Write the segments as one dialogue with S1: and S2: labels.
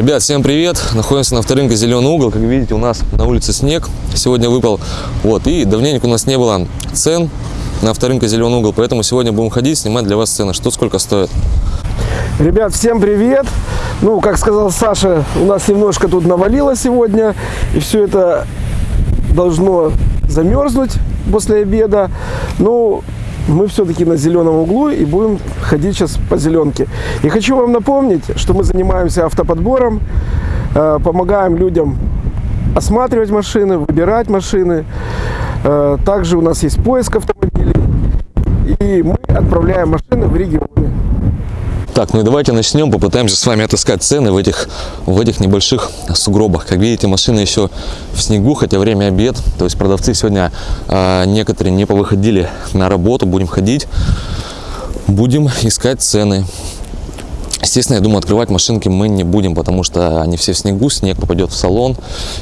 S1: Ребят, всем привет! Находимся на авторынке Зеленый угол. Как видите, у нас на улице снег. Сегодня выпал. Вот. И давненько у нас не было цен на авторынке Зеленый угол. Поэтому сегодня будем ходить, снимать для вас цены. Что сколько стоит.
S2: Ребят, всем привет! Ну, как сказал Саша, у нас немножко тут навалило сегодня. И все это должно замерзнуть после обеда. Ну, мы все-таки на зеленом углу и будем ходить сейчас по зеленке. И хочу вам напомнить, что мы занимаемся автоподбором, э, помогаем людям осматривать машины, выбирать машины. Э, также у нас есть поиск автомобилей. И мы отправляем машины в регионы.
S1: Так, ну и давайте начнем, попытаемся с вами отыскать цены в этих, в этих небольших сугробах. Как видите, машины еще в снегу, хотя время обед. То есть продавцы сегодня э, некоторые не повыходили на работу. Будем ходить, будем искать цены. Естественно, я думаю, открывать машинки мы не будем, потому что они все в снегу, снег попадет в салон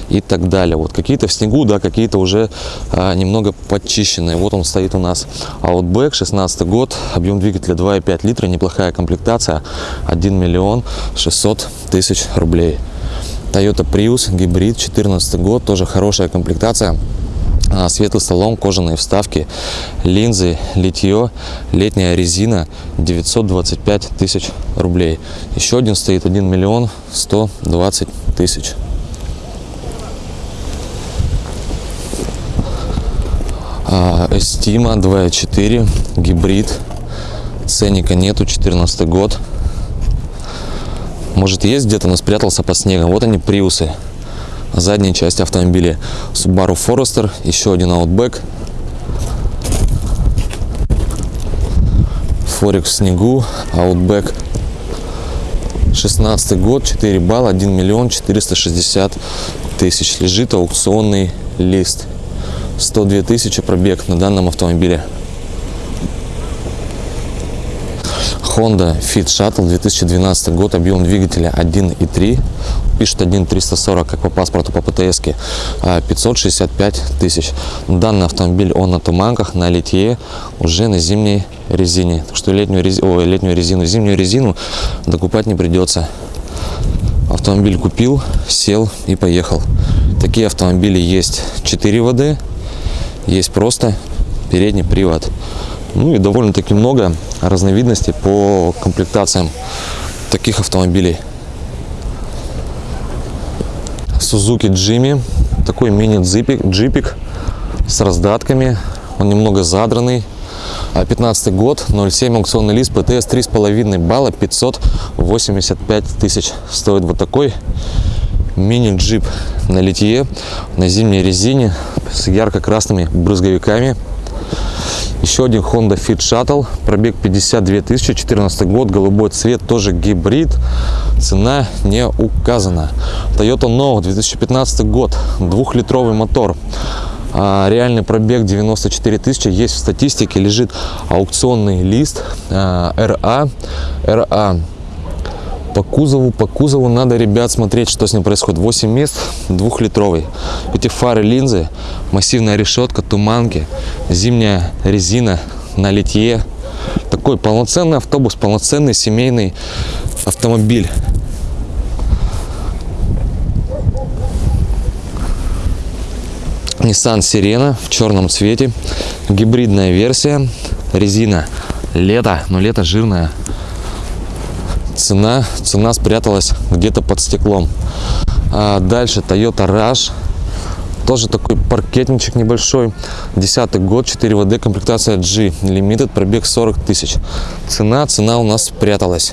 S1: и так далее. Вот какие-то в снегу, да, какие-то уже а, немного подчищенные. Вот он стоит у нас Outback, 16 год, объем двигателя 2,5 литра, неплохая комплектация, 1 миллион 600 тысяч рублей. Toyota Prius, гибрид, 14 год, тоже хорошая комплектация. А, светлый салон, кожаные вставки, линзы, литье, летняя резина 925 тысяч рублей. Еще один стоит 1 миллион 120 тысяч. Эстима 2.4 гибрид. Ценника нету, 14 год. Может есть где-то, но спрятался под снегом. Вот они, приусы задней части автомобиля Subaru Forester, еще один Outback. Форик в снегу, Outback 16 год, 4 балла, 1 миллион 460 тысяч. Лежит аукционный лист. 102 тысячи пробег на данном автомобиле. Honda Fit Shuttle 2012 год, объем двигателя 1.3, пишет 1.340, как по паспорту по ПТС, 565 тысяч. Данный автомобиль, он на туманках, на литье, уже на зимней резине. Так что летнюю, рези... Ой, летнюю резину, зимнюю резину докупать не придется. Автомобиль купил, сел и поехал. Такие автомобили есть 4 ВД, есть просто передний привод. Ну и довольно-таки много разновидностей по комплектациям таких автомобилей. Suzuki Jimmy, такой мини-джипик джипик с раздатками, он немного задранный. 15 год, 0,7 аукционный лист, ПТС 3,5 балла, 585 тысяч. Стоит вот такой мини-джип на литье, на зимней резине, с ярко-красными брызговиками. Еще один Honda Fit Shuttle, пробег 52 тысячи, 14 год, голубой цвет, тоже гибрид, цена не указана. Toyota No, 2015 год, двухлитровый мотор, а, реальный пробег 94 тысячи, есть в статистике, лежит аукционный лист а, RA, RA по кузову, по кузову надо, ребят, смотреть, что с ним происходит. 8 мест, двухлитровый. Эти фары, линзы, массивная решетка, туманки, зимняя резина на литье. Такой полноценный автобус, полноценный семейный автомобиль. Nissan Sirena в черном цвете, гибридная версия, резина лето, но лето жирная, цена, цена спряталась где-то под стеклом. А дальше Toyota Rush. Тоже такой паркетничек небольшой. Десятый год, 4 ВД, комплектация G. Limited, пробег 40 тысяч. Цена, цена у нас спряталась.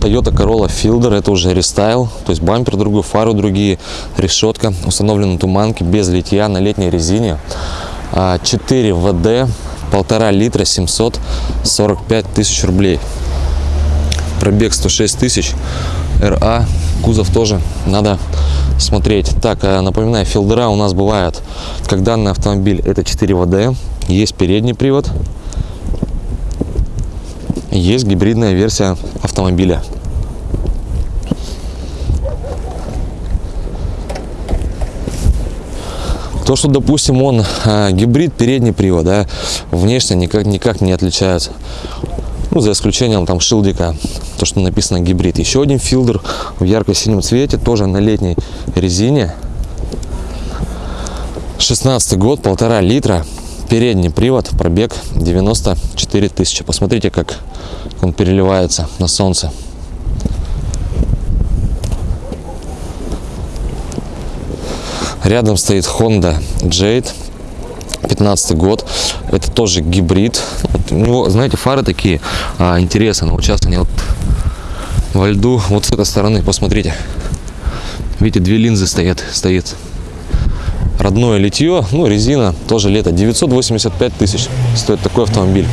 S1: Toyota Corolla Fielder, это уже рестайл, то есть бампер другой, фары другие, решетка, установлены туманки без литья на летней резине. 4 ВД, полтора литра, 745 тысяч рублей пробег 106 тысяч ра кузов тоже надо смотреть так э, напоминаю филдера у нас бывают как данный автомобиль это 4 вд есть передний привод есть гибридная версия автомобиля То, что, допустим, он э, гибрид, передний привод, да, внешне никак, никак не отличается. Ну, за исключением там шилдика, то, что написано гибрид. Еще один филдер в ярко-синем цвете, тоже на летней резине. 16 год, полтора литра. Передний привод, пробег 94 тысячи. Посмотрите, как он переливается на солнце. Рядом стоит Honda Jade 15 год. Это тоже гибрид. У него, знаете, фары такие а, интересные. Вот сейчас они вот во льду. Вот с этой стороны, посмотрите. Видите, две линзы стоят, стоит. Родное литье, ну резина, тоже лето. 985 тысяч стоит такой автомобиль.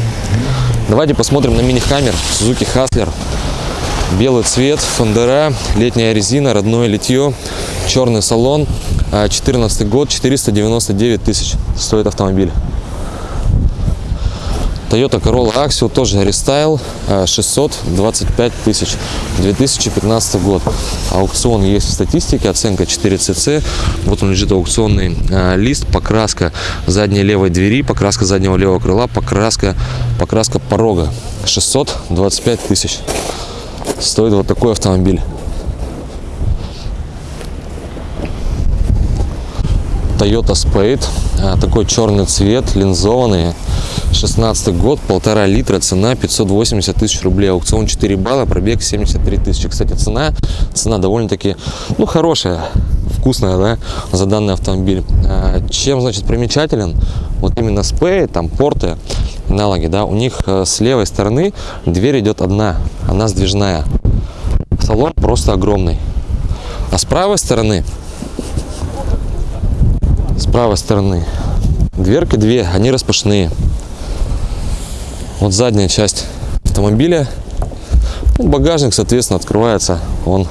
S1: Давайте посмотрим на мини-хаммер Suzuki Hustler. Белый цвет, фендера, летняя резина, родное литье, черный салон. 14 год, 499 тысяч стоит автомобиль. Toyota Corolla Axio тоже рестайл 625 тысяч 2015 год. Аукцион есть в статистике оценка 4 cc вот он лежит аукционный а, лист покраска задней левой двери покраска заднего левого крыла покраска покраска порога. 625 тысяч. Стоит вот такой автомобиль Toyota Spade. А, такой черный цвет линзованный. 16 год полтора литра цена 580 тысяч рублей. Аукцион 4 балла пробег 73 тысячи. Кстати цена цена довольно-таки ну хорошая вкусная да за данный автомобиль. А, чем значит примечателен? Вот именно Spade там порты аналоги да у них э, с левой стороны дверь идет одна она сдвижная. Салон просто огромный. А с правой стороны с правой стороны. Дверки две они распашные. Вот задняя часть автомобиля. Ну, багажник соответственно открывается он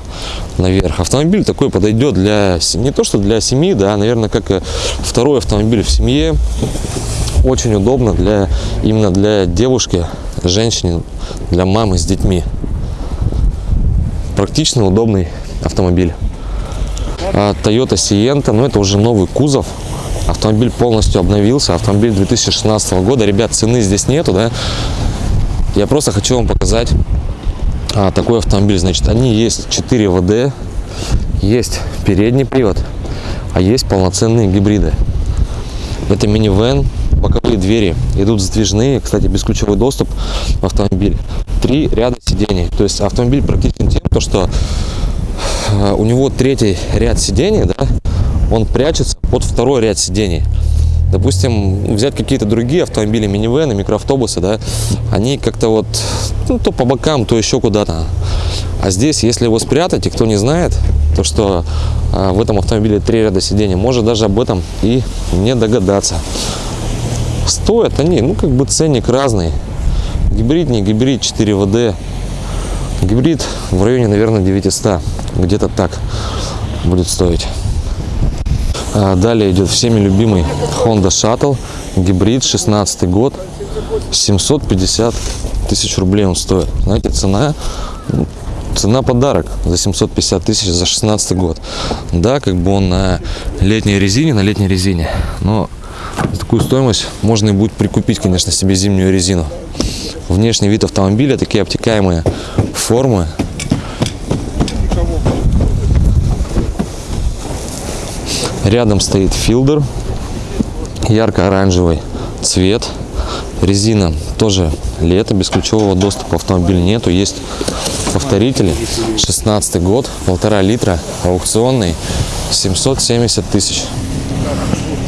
S1: наверх. Автомобиль такой подойдет для не то что для семьи да наверное как и второй автомобиль в семье. Очень удобно для именно для девушки женщины для мамы с детьми. Практичный удобный автомобиль. А Toyota Sienta, но это уже новый кузов. Автомобиль полностью обновился. Автомобиль 2016 года. Ребят, цены здесь нету, да. Я просто хочу вам показать а, такой автомобиль. Значит, они есть 4 ВД, есть передний привод, а есть полноценные гибриды. Это минивэн, боковые двери идут сдвижные, кстати, бесключевой доступ в автомобиль. Три ряда сидений. То есть автомобиль практичен тем, то, что а, у него третий ряд сидений, да, он прячется под второй ряд сидений. Допустим, взять какие-то другие автомобили, минивены, микроавтобусы, да, они как-то вот, ну, то по бокам, то еще куда-то. А здесь, если его спрятать, и кто не знает, то что а, в этом автомобиле три ряда сидений, может даже об этом и не догадаться. Стоят они, ну, как бы ценник разный. Гибрид, не гибрид, 4 ВД. Гибрид в районе, наверное, 900 где-то так будет стоить. А далее идет всеми любимый Honda Shuttle, гибрид, 16 год, 750 тысяч рублей он стоит. Знаете, цена, цена подарок за 750 тысяч за 16 год. Да, как бы он на летней резине, на летней резине, но за такую стоимость можно и будет прикупить, конечно, себе зимнюю резину. Внешний вид автомобиля, такие обтекаемые формы, Рядом стоит филдер, ярко-оранжевый цвет. Резина тоже лето, без ключевого доступа автомобиль нету. Есть повторители, 16 год, полтора литра, аукционный, 770 тысяч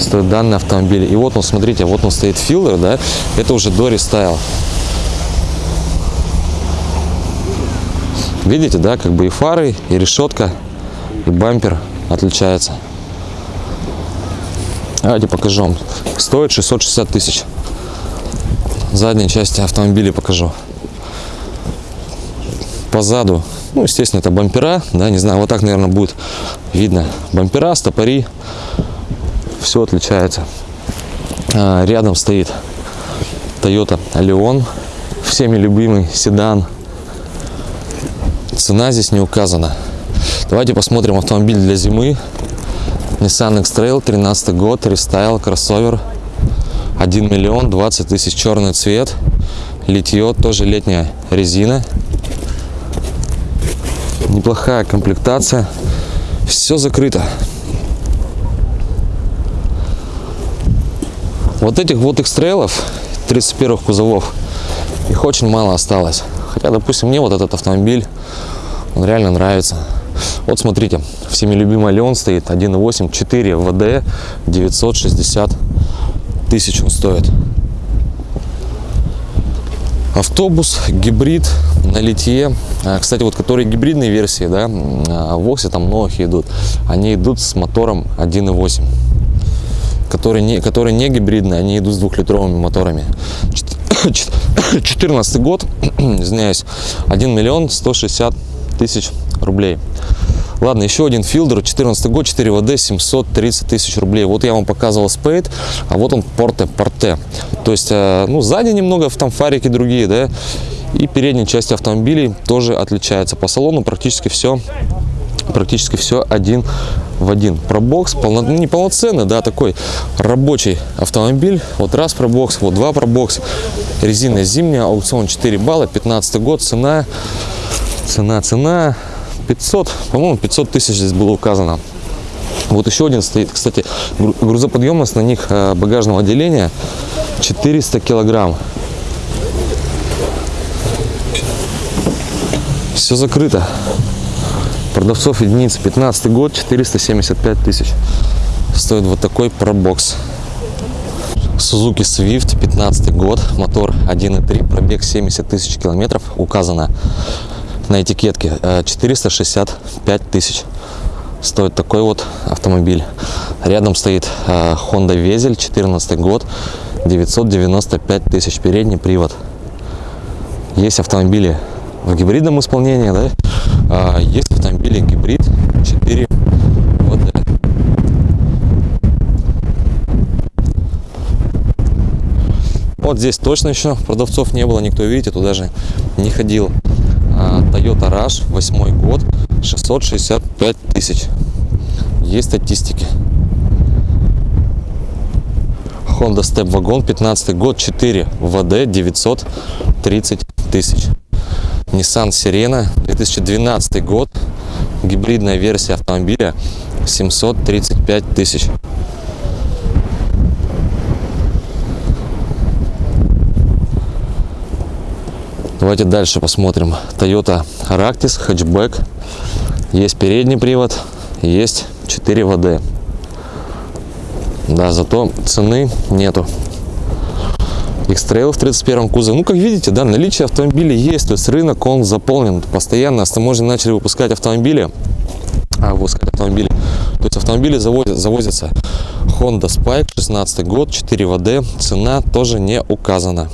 S1: стоит данный автомобиль. И вот он, смотрите, вот он стоит Fielder, да, это уже дорестайл. Видите, да, как бы и фары, и решетка, и бампер отличается. Давайте покажу вам. Стоит 660 тысяч. Задней части автомобиля покажу. Позаду, ну, естественно, это бампера, да, не знаю, вот так, наверное, будет видно. Бампера, стопори, все отличается. А, рядом стоит Toyota Allion, всеми любимый седан. Цена здесь не указана. Давайте посмотрим автомобиль для зимы. Nissan X-Trail, 13 год, рестайл, кроссовер. 1 миллион 20 тысяч черный цвет литье, тоже летняя резина. Неплохая комплектация. Все закрыто. Вот этих вот экстрейлов 31 кузовов, их очень мало осталось. Хотя, допустим, мне вот этот автомобиль, он реально нравится. Вот смотрите, всеми любимый Леон стоит 1.8, 4 ВД, 960 тысяч он стоит. Автобус, гибрид на литье. А, Кстати, вот которые гибридные версии, да, а, Воксе там новых идут, они идут с мотором 1.8 которые не, которые не гибридные, они идут с двухлитровыми моторами. 14 год, извиняюсь, 1 миллион 160 тысяч рублей. Ладно, еще один филдер, 14 год, 4 ВД, 730 тысяч рублей. Вот я вам показывал спейд, а вот он порте, порте. То есть, э, ну, сзади немного, там фарики другие, да, и передней части автомобилей тоже отличается. По салону практически все практически все один в один. Пробокс полно, ну, не полноценный, да, такой рабочий автомобиль. Вот раз пробокс, вот два пробокс. Резина зимняя, аукцион 4 балла, 15 год, цена, цена, цена 500, по-моему, 500 тысяч здесь было указано. Вот еще один стоит, кстати, гру- грузоподъемность на них э, багажного отделения 400 килограмм. Все закрыто. Продавцов единиц 15 год 475 тысяч. Стоит вот такой пробокс. Suzuki Swift 15 год, мотор 1.3, пробег 70 тысяч километров, указано на этикетке э, 465 тысяч. Стоит такой вот автомобиль. Рядом стоит э, Honda Везель 14 год, 995 тысяч, передний привод. Есть автомобили в гибридном исполнении, да? А, есть автомобили гибрид 4 ВД. Вот здесь точно еще продавцов не было, никто, видите, туда же не ходил. Toyota Rush, 8 год, 665 тысяч. Есть статистики. Honda Step Wagon, 15 год, 4 ВД, 930 тысяч. Nissan Sirena, 2012 год, гибридная версия автомобиля, 735 тысяч. Давайте дальше посмотрим. Toyota Ractis, хэтчбэк. Есть передний привод, есть 4 ВД. Да, зато цены нету. X-Trail в 31 кузове. Ну, как видите, да, наличие автомобилей есть, то есть рынок, он заполнен постоянно. Автоможни начали выпускать автомобили, а, выпускать автомобили. То есть автомобили завозят, завозятся. Honda Spike, 16 год, 4 ВД, цена тоже не указана.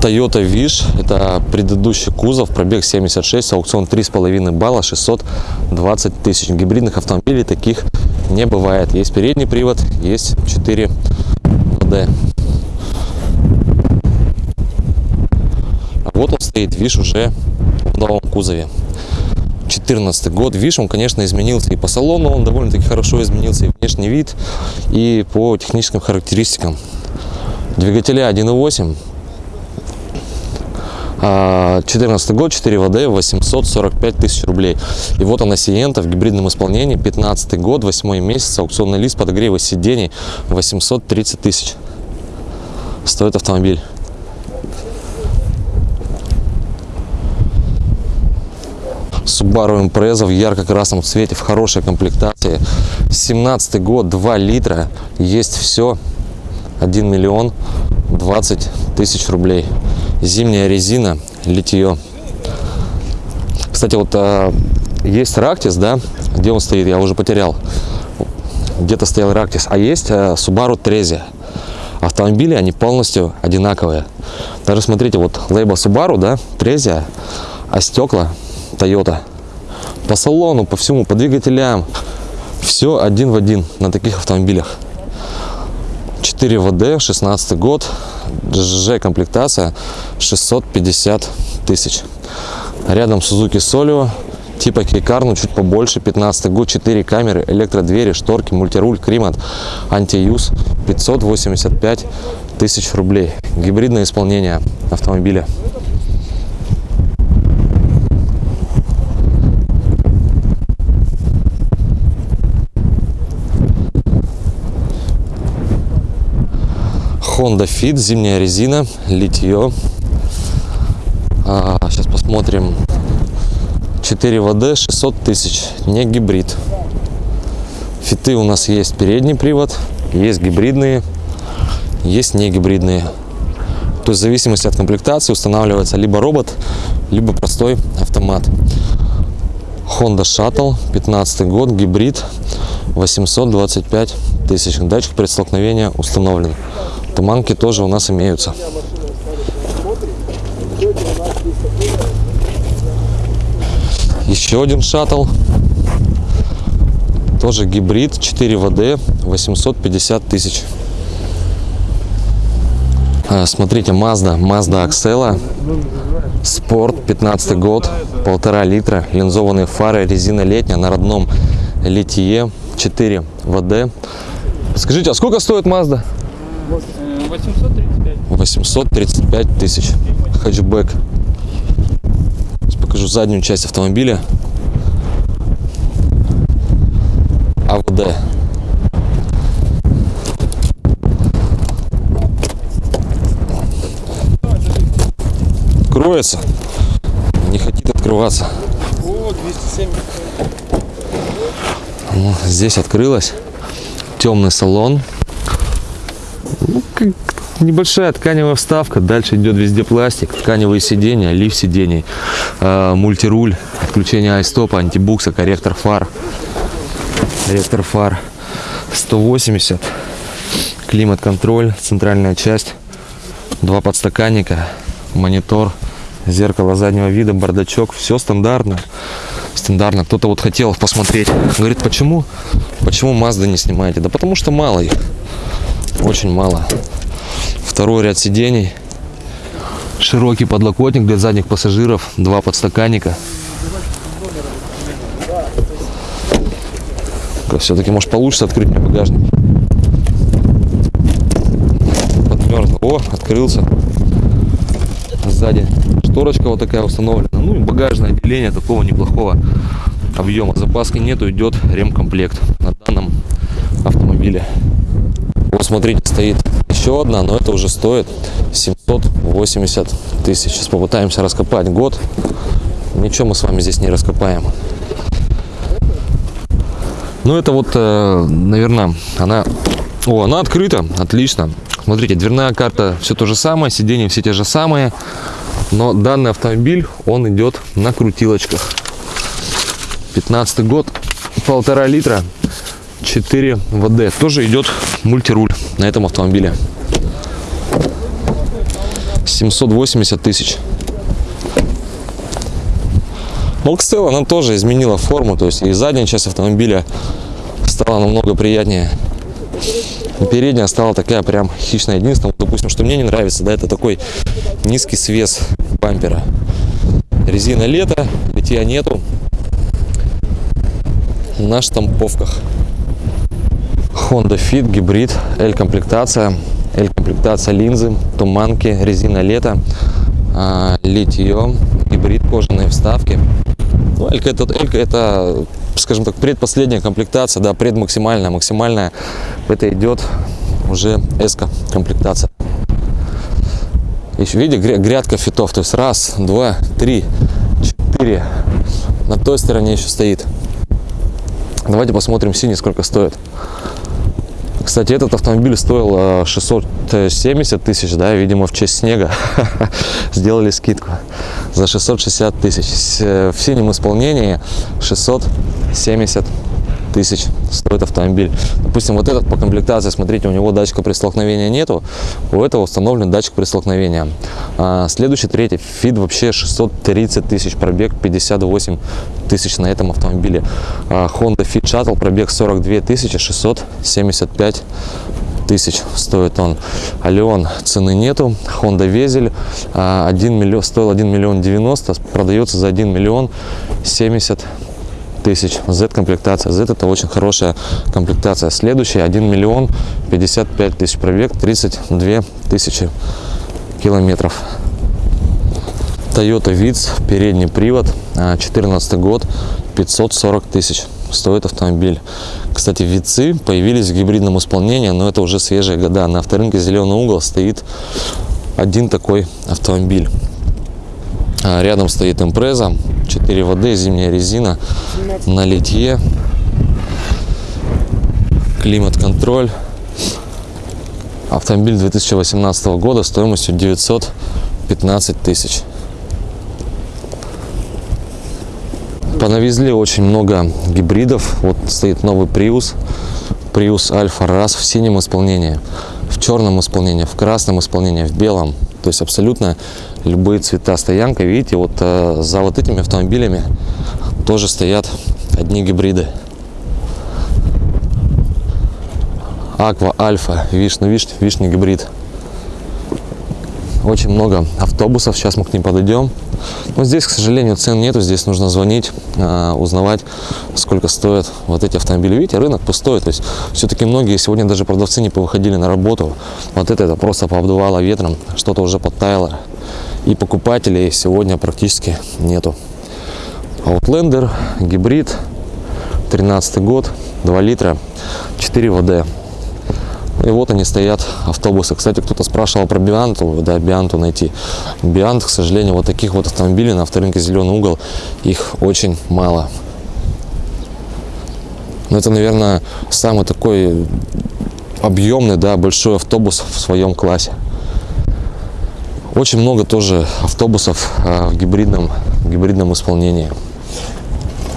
S1: Toyota Wish, это предыдущий кузов, пробег 76, аукцион 3,5 балла, 620 тысяч. Гибридных автомобилей таких не бывает. Есть передний привод, есть 4 ВД. А вот он стоит, Виш уже в новом кузове. 14 год. Виш, он, конечно, изменился и по салону, он довольно-таки хорошо изменился и внешний вид, и по техническим характеристикам. Двигателя 1.8, 14 год, 4 ВД, 845 тысяч рублей. И вот она Сиента в гибридном исполнении, 15 год, 8 месяц, аукционный лист, подогрева сидений, 830 тысяч. Стоит автомобиль. Subaru Impreza в ярко-красном цвете, в хорошей комплектации. 17 год, 2 литра, есть все. 1 миллион 20 тысяч рублей. Зимняя резина, литье. Кстати, вот а, есть Рактис, да, где он стоит, я уже потерял. Где-то стоял Рактис, а есть а, Subaru Trezia. Автомобили, они полностью одинаковые. Даже смотрите, вот лейба Subaru, да, Trezia, а стекла Toyota. По салону, по всему, по двигателям. Все один в один на таких автомобилях. 4 ВД, 16 год, ЖЖ комплектация 650 тысяч. Рядом Suzuki Solio, типа Кейкар, но чуть побольше, 15 год, 4 камеры, электродвери, шторки, мультируль, климат, антиюз, 585 тысяч рублей. Гибридное исполнение автомобиля. Honda Fit, зимняя резина, литье. А, сейчас посмотрим. 4 ВД, 600 тысяч, не гибрид. Фиты у нас есть передний привод, есть гибридные, есть не гибридные. То есть в зависимости от комплектации устанавливается либо робот, либо простой автомат. Honda Shuttle, 15 год, гибрид, 825 тысяч. Датчик предстолкновения установлен. Туманки тоже у нас имеются. Еще один шаттл. Тоже гибрид 4 ВД 850 тысяч. А, Смотрите, Mazda, Mazda Axela, Спорт, 15 год, полтора литра, линзованные фары, резина летняя на родном литье, 4 ВД. Скажите, а сколько стоит Mazda?
S3: 835.
S1: 835 тысяч. Хэтчбэк. Сейчас покажу заднюю часть автомобиля. АВД. Откроется. Не хотит открываться.
S3: О, 207.
S1: Ну, здесь открылась. Темный салон. Ну, как небольшая тканевая вставка. Дальше идет везде пластик. Тканевые сиденья, лифт сидений, э, мультируль, отключение айстопа, антибукса, корректор фар. Корректор фар 180. Климат-контроль, центральная часть. Два подстаканника, монитор, зеркало заднего вида, бардачок. Все стандартно. Стандартно. Кто-то вот хотел посмотреть. Говорит, почему? Почему Mazda не снимаете? Да потому что мало их. Очень мало. Второй ряд сидений. Широкий подлокотник для задних пассажиров. Два подстаканника. Все-таки, может, получится открыть мне багажник. Подмерзло. О, открылся. Сзади шторочка вот такая установлена. Ну и багажное отделение такого неплохого объема. Запаски нету, идет ремкомплект на данном автомобиле. Вот смотрите, стоит еще одна, но это уже стоит 780 тысяч. Сейчас попытаемся раскопать год. Ничего мы с вами здесь не раскопаем. Ну это вот, наверное, она... О, она открыта, отлично. Смотрите, дверная карта, все то же самое, сиденья все те же самые. Но данный автомобиль, он идет на крутилочках. 15 год, полтора литра, 4 ВД. Тоже идет мультируль на этом автомобиле. 780 тысяч. Молкстел, она тоже изменила форму, то есть и задняя часть автомобиля стала намного приятнее. И передняя стала такая прям хищная. Единственное, допустим, что мне не нравится, да, это такой низкий свес бампера. Резина лето, литья нету. На штамповках. Honda Fit, гибрид, L-комплектация. L-комплектация линзы, туманки, резина лето, а, литье, гибрид, кожаные вставки. Ну, Элька это, Элька это, скажем так, предпоследняя комплектация, да, предмаксимальная, максимальная. Это идет уже S комплектация. Еще видите, гря- грядка фитов, то есть раз, два, три, четыре. На той стороне еще стоит. Давайте посмотрим синий, сколько стоит. Кстати, этот автомобиль стоил э, 670 тысяч, да, видимо, в честь снега сделали скидку за 660 тысяч. Э, В синем исполнении 670 тысяч стоит автомобиль. Допустим, вот этот по комплектации, смотрите, у него датчика при столкновении нету, у этого установлен датчик при столкновении. А, следующий, третий, фид вообще 630 тысяч, пробег 58 тысяч на этом автомобиле. А, Honda Fit Shuttle, пробег 42 тысячи, 675 тысяч стоит он. Алион цены нету. Honda Везель а, 1 миллион, стоил 1 миллион 90, продается за 1 миллион 70 тысяч. Z-комплектация. Z это очень хорошая комплектация. Следующая 1 миллион 55 тысяч пробег, 32 тысячи километров. Toyota Vitz, передний привод, 14 год, 540 тысяч стоит автомобиль. Кстати, Вицы появились в гибридном исполнении, но это уже свежие года. На авторынке «Зеленый угол» стоит один такой автомобиль. А Рядом стоит импреза, 4 воды, зимняя резина, на литье, климат-контроль. Автомобиль 2018 года стоимостью 915 тысяч. Понавезли очень много гибридов. Вот стоит новый Prius. Prius Alpha RAS в синем исполнении, в черном исполнении, в красном исполнении, в белом. То есть абсолютно любые цвета стоянка. Видите, вот э, за вот этими автомобилями тоже стоят одни гибриды. Аква Альфа, вишня, вишня, вишня гибрид. Очень много автобусов, сейчас мы к ним подойдем. Но здесь, к сожалению, цен нету, здесь нужно звонить, а, узнавать, сколько стоят вот эти автомобили. Видите, рынок пустой, то есть все-таки многие сегодня даже продавцы не повыходили на работу. Вот это, это просто пообдувало ветром, что-то уже подтаяло. И покупателей сегодня практически нету. Outlander, гибрид, 13 год, 2 литра, 4 ВД. И вот они стоят, автобусы. Кстати, кто-то спрашивал про Бианту, да, Бианту найти. Биант, к сожалению, вот таких вот автомобилей на авторынке «Зеленый угол», их очень мало. Но это, наверное, самый такой объемный, да, большой автобус в своем классе. Очень много тоже автобусов а, в гибридном, в гибридном исполнении.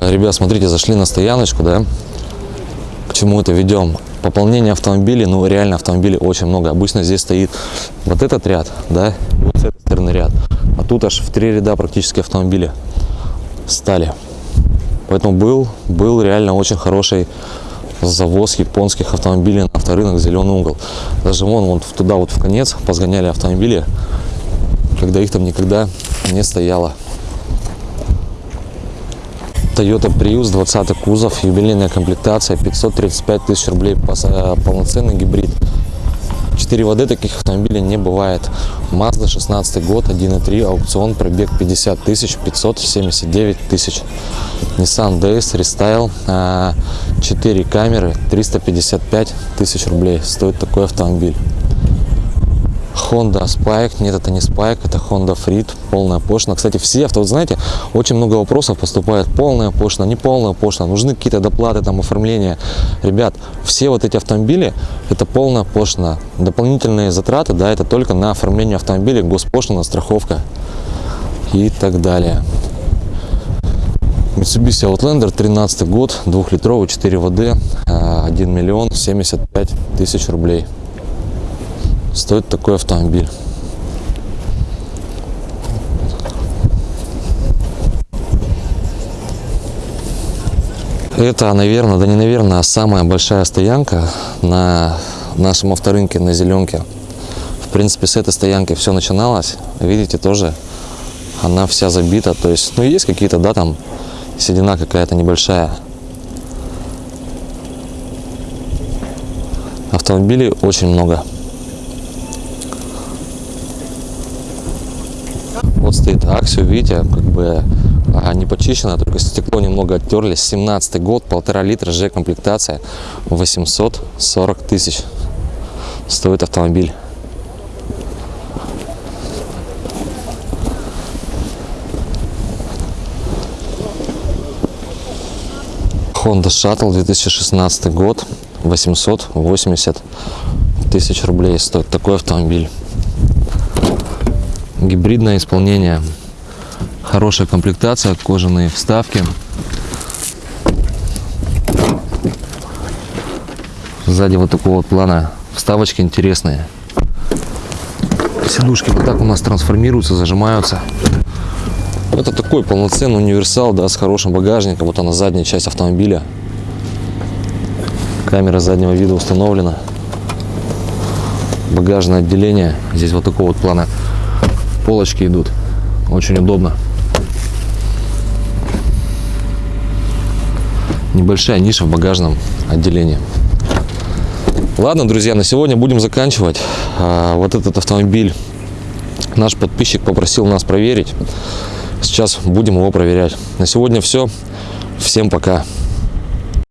S1: Ребят, смотрите, зашли на стояночку, да, к чему это ведем. Пополнение автомобилей, ну реально автомобилей очень много. Обычно здесь стоит вот этот ряд, да, вот с этой стороны ряд. А тут аж в три ряда практически автомобили стали. Поэтому был, был реально очень хороший завоз японских автомобилей на авторынок «Зеленый угол». Даже вон, вон туда вот в конец позгоняли автомобили, когда их там никогда не стояло. Toyota Prius 20 кузов, юбилейная комплектация, 535 тысяч рублей, полноценный гибрид. 4 воды таких автомобилей не бывает. Mazda 16 год, 1.3, аукцион, пробег 50 тысяч, 579 тысяч. Nissan DS Restyle, 4 камеры, 355 тысяч рублей стоит такой автомобиль. Honda Spike, нет, это не Spike, это Honda Freed, полная пошлина. Кстати, все авто, вот знаете, очень много вопросов поступает, полная пошлина, не полная пошлина, нужны какие-то доплаты, там, оформления. Ребят, все вот эти автомобили, это полная пошлина. Дополнительные затраты, да, это только на оформление автомобиля, госпошлина, страховка и так далее. Mitsubishi Outlander, 13 год, двухлитровый, 4 ВД, 1 миллион 75 тысяч рублей стоит такой автомобиль. Это, наверное, да не наверное, а самая большая стоянка на нашем авторынке на Зеленке. В принципе, с этой стоянки все начиналось. Видите, тоже она вся забита. То есть, ну, есть какие-то, да, там седина какая-то небольшая. Автомобилей очень много. Вот стоит Аксио, видите, как бы а, не почищено, только стекло немного оттерли. 17 год, полтора литра, Ж комплектация, 840 тысяч стоит автомобиль. Honda Shuttle 2016 год, 880 тысяч рублей стоит такой автомобиль гибридное исполнение хорошая комплектация кожаные вставки. Сзади вот такого вот плана вставочки интересные. Сидушки вот так у нас трансформируются зажимаются. Это такой полноценный универсал да с хорошим багажником. Вот она задняя часть автомобиля. Камера заднего вида установлена. Багажное отделение. Здесь вот такого вот плана полочки идут. Очень удобно. небольшая ниша в багажном отделении. Ладно, друзья, на сегодня будем заканчивать. А, Вот этот автомобиль наш подписчик попросил нас проверить. Сейчас будем его проверять. На сегодня все. Всем пока.